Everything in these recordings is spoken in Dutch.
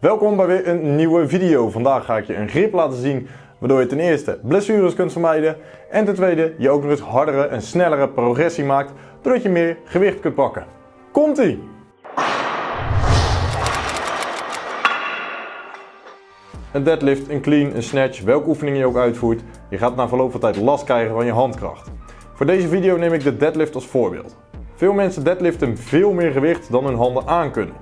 Welkom bij weer een nieuwe video. Vandaag ga ik je een grip laten zien waardoor je ten eerste blessures kunt vermijden en ten tweede je ook nog eens hardere en snellere progressie maakt doordat je meer gewicht kunt pakken. Komt ie! Een deadlift, een clean, een snatch, welke oefening je ook uitvoert, je gaat na verloop van tijd last krijgen van je handkracht. Voor deze video neem ik de deadlift als voorbeeld. Veel mensen deadliften veel meer gewicht dan hun handen aan kunnen.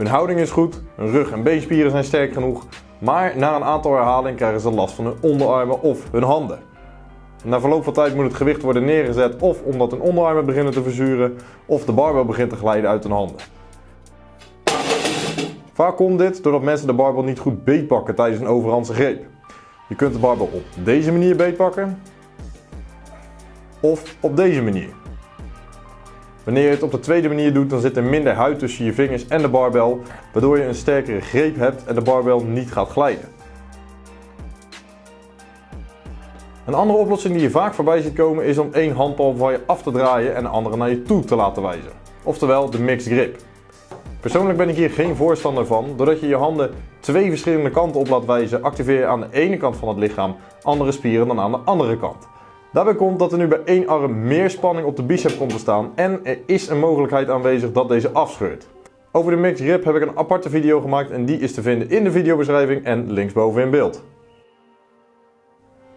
Hun houding is goed, hun rug en beenspieren zijn sterk genoeg, maar na een aantal herhalingen krijgen ze last van hun onderarmen of hun handen. Na verloop van tijd moet het gewicht worden neergezet of omdat hun onderarmen beginnen te verzuren of de barbel begint te glijden uit hun handen. Vaak komt dit doordat mensen de barbel niet goed beetpakken tijdens een overhandse greep. Je kunt de barbel op deze manier beetpakken of op deze manier. Wanneer je het op de tweede manier doet, dan zit er minder huid tussen je vingers en de barbel, waardoor je een sterkere greep hebt en de barbel niet gaat glijden. Een andere oplossing die je vaak voorbij ziet komen is om één handpalm van je af te draaien en de andere naar je toe te laten wijzen. Oftewel de mixed grip. Persoonlijk ben ik hier geen voorstander van. Doordat je je handen twee verschillende kanten op laat wijzen, activeer je aan de ene kant van het lichaam andere spieren dan aan de andere kant. Daarbij komt dat er nu bij één arm meer spanning op de bicep komt te staan en er is een mogelijkheid aanwezig dat deze afscheurt. Over de mixed grip heb ik een aparte video gemaakt en die is te vinden in de videobeschrijving en linksboven in beeld.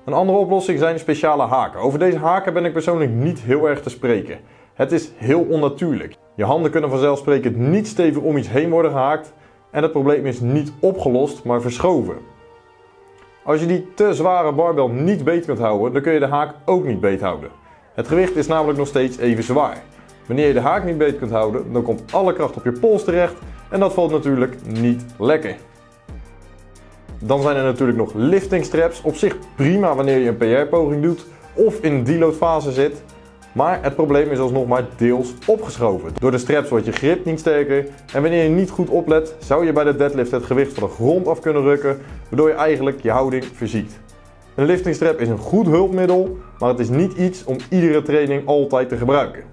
Een andere oplossing zijn speciale haken. Over deze haken ben ik persoonlijk niet heel erg te spreken. Het is heel onnatuurlijk. Je handen kunnen vanzelfsprekend niet stevig om iets heen worden gehaakt en het probleem is niet opgelost, maar verschoven. Als je die te zware barbel niet beet kunt houden, dan kun je de haak ook niet beet houden. Het gewicht is namelijk nog steeds even zwaar. Wanneer je de haak niet beet kunt houden, dan komt alle kracht op je pols terecht en dat valt natuurlijk niet lekker. Dan zijn er natuurlijk nog lifting straps, op zich prima wanneer je een PR-poging doet of in een deload fase zit. Maar het probleem is alsnog maar deels opgeschoven. Door de straps wordt je grip niet sterker en wanneer je niet goed oplet zou je bij de deadlift het gewicht van de grond af kunnen rukken waardoor je eigenlijk je houding verziekt. Een lifting strap is een goed hulpmiddel, maar het is niet iets om iedere training altijd te gebruiken.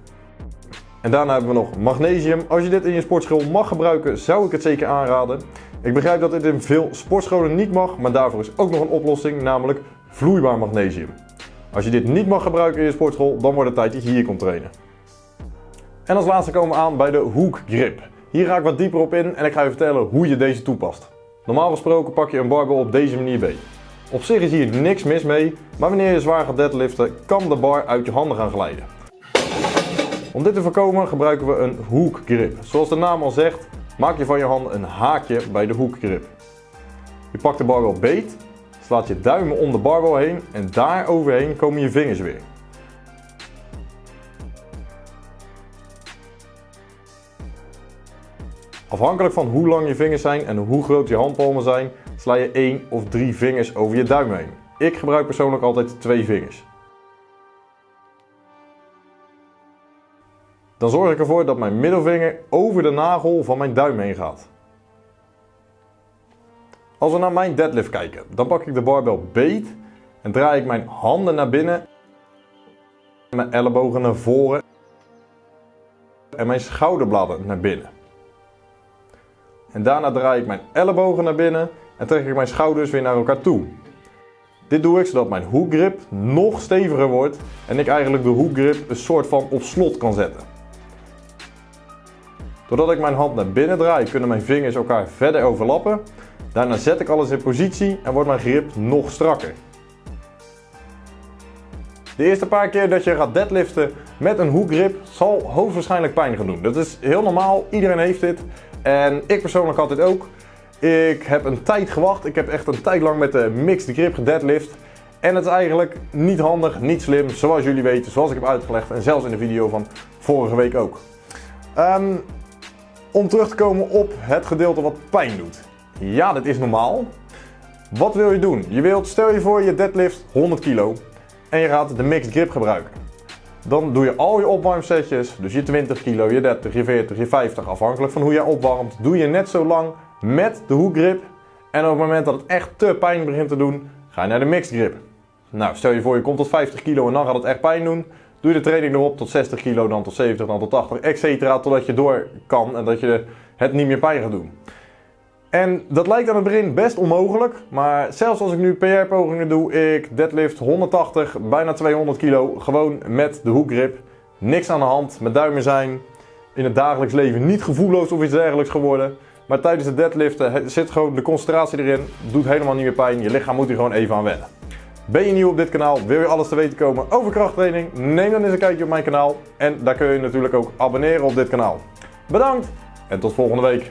En daarna hebben we nog magnesium. Als je dit in je sportschool mag gebruiken zou ik het zeker aanraden. Ik begrijp dat dit in veel sportscholen niet mag, maar daarvoor is ook nog een oplossing, namelijk vloeibaar magnesium. Als je dit niet mag gebruiken in je sportschool, dan wordt het tijd dat je hier komt trainen. En als laatste komen we aan bij de hook grip. Hier ga ik wat dieper op in en ik ga je vertellen hoe je deze toepast. Normaal gesproken pak je een barbel op deze manier mee. Op zich is hier niks mis mee, maar wanneer je zwaar gaat deadliften kan de bar uit je handen gaan glijden. Om dit te voorkomen gebruiken we een hook grip. Zoals de naam al zegt, maak je van je hand een haakje bij de hook grip. Je pakt de barbel beet Slaat je duimen om de barbel heen en daar overheen komen je vingers weer. Afhankelijk van hoe lang je vingers zijn en hoe groot je handpalmen zijn, sla je 1 of 3 vingers over je duim heen. Ik gebruik persoonlijk altijd 2 vingers. Dan zorg ik ervoor dat mijn middelvinger over de nagel van mijn duim heen gaat. Als we naar mijn deadlift kijken, dan pak ik de barbel beet en draai ik mijn handen naar binnen, mijn ellebogen naar voren en mijn schouderbladen naar binnen. En daarna draai ik mijn ellebogen naar binnen en trek ik mijn schouders weer naar elkaar toe. Dit doe ik zodat mijn hoekgrip nog steviger wordt en ik eigenlijk de hoekgrip een soort van op slot kan zetten. Doordat ik mijn hand naar binnen draai kunnen mijn vingers elkaar verder overlappen Daarna zet ik alles in positie en wordt mijn grip nog strakker. De eerste paar keer dat je gaat deadliften met een hoekgrip zal hoogstwaarschijnlijk pijn gaan doen. Dat is heel normaal, iedereen heeft dit. En ik persoonlijk had dit ook. Ik heb een tijd gewacht. Ik heb echt een tijd lang met de mixed grip gedeadlift. En het is eigenlijk niet handig, niet slim, zoals jullie weten, zoals ik heb uitgelegd. En zelfs in de video van vorige week ook. Um, om terug te komen op het gedeelte wat pijn doet. Ja, dat is normaal. Wat wil je doen? Je wilt, stel je voor je deadlift 100 kilo en je gaat de mixed grip gebruiken. Dan doe je al je opwarmsetjes, dus je 20 kilo, je 30, je 40, je 50, afhankelijk van hoe jij opwarmt, doe je net zo lang met de hoekgrip. En op het moment dat het echt te pijn begint te doen, ga je naar de mixed grip. Nou, stel je voor je komt tot 50 kilo en dan gaat het echt pijn doen. Doe je de training erop tot 60 kilo, dan tot 70, dan tot 80, etc. Totdat je door kan en dat je het niet meer pijn gaat doen. En dat lijkt aan het begin best onmogelijk, maar zelfs als ik nu PR-pogingen doe, ik deadlift 180, bijna 200 kilo, gewoon met de hoekgrip. Niks aan de hand, mijn duimen zijn in het dagelijks leven niet gevoelloos of iets dergelijks geworden. Maar tijdens het deadliften zit gewoon de concentratie erin, doet helemaal niet meer pijn, je lichaam moet hier gewoon even aan wennen. Ben je nieuw op dit kanaal, wil je alles te weten komen over krachttraining, neem dan eens een kijkje op mijn kanaal. En daar kun je natuurlijk ook abonneren op dit kanaal. Bedankt en tot volgende week.